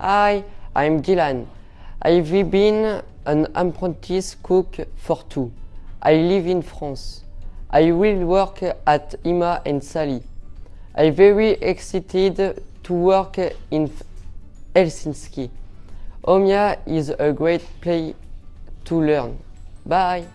Hi, I'm Dylan. I've been an apprentice cook for two. I live in France. I will work at Ima and Sally. I'm very excited to work in Helsinki. Omia is a great place to learn. Bye!